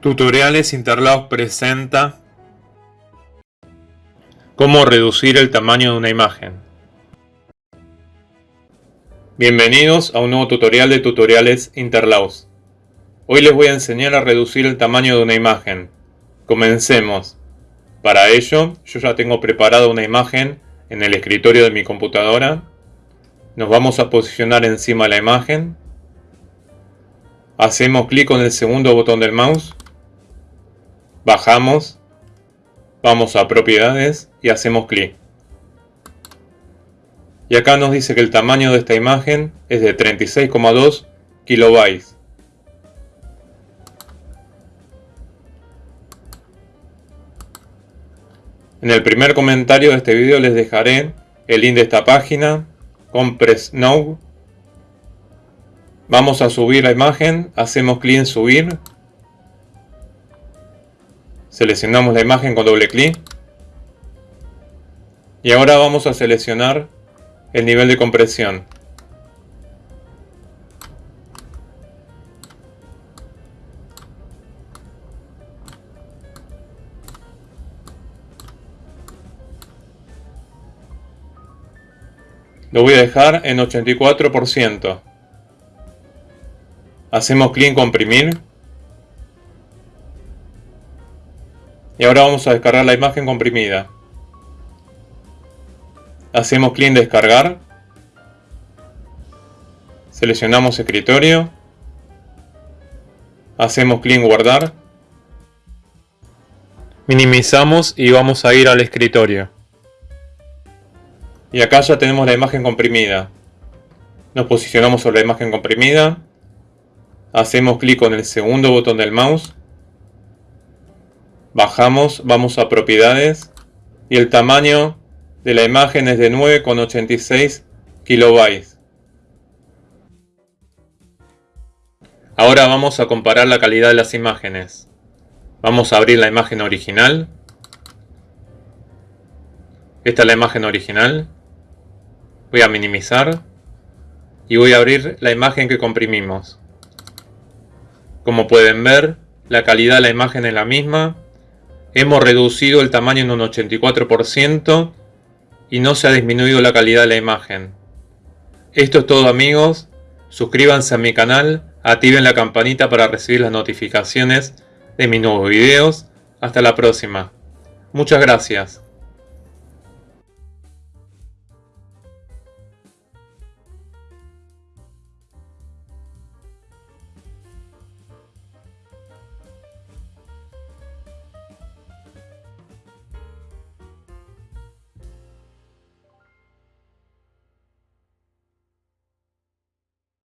Tutoriales Interlaos presenta Cómo reducir el tamaño de una imagen. Bienvenidos a un nuevo tutorial de Tutoriales Interlaos. Hoy les voy a enseñar a reducir el tamaño de una imagen. Comencemos. Para ello, yo ya tengo preparada una imagen en el escritorio de mi computadora. Nos vamos a posicionar encima de la imagen. Hacemos clic con el segundo botón del mouse bajamos, vamos a propiedades y hacemos clic. Y acá nos dice que el tamaño de esta imagen es de 36,2 kilobytes. En el primer comentario de este video les dejaré el link de esta página, Compress Now. Vamos a subir la imagen, hacemos clic en subir Seleccionamos la imagen con doble clic. Y ahora vamos a seleccionar el nivel de compresión. Lo voy a dejar en 84%. Hacemos clic en comprimir. Y ahora vamos a descargar la imagen comprimida. Hacemos clic en descargar. Seleccionamos escritorio. Hacemos clic en guardar. Minimizamos y vamos a ir al escritorio. Y acá ya tenemos la imagen comprimida. Nos posicionamos sobre la imagen comprimida. Hacemos clic con el segundo botón del mouse Bajamos, vamos a propiedades y el tamaño de la imagen es de 9,86 kilobytes. Ahora vamos a comparar la calidad de las imágenes. Vamos a abrir la imagen original. Esta es la imagen original. Voy a minimizar. Y voy a abrir la imagen que comprimimos. Como pueden ver, la calidad de la imagen es la misma Hemos reducido el tamaño en un 84% y no se ha disminuido la calidad de la imagen. Esto es todo amigos, suscríbanse a mi canal, activen la campanita para recibir las notificaciones de mis nuevos videos. Hasta la próxima. Muchas gracias.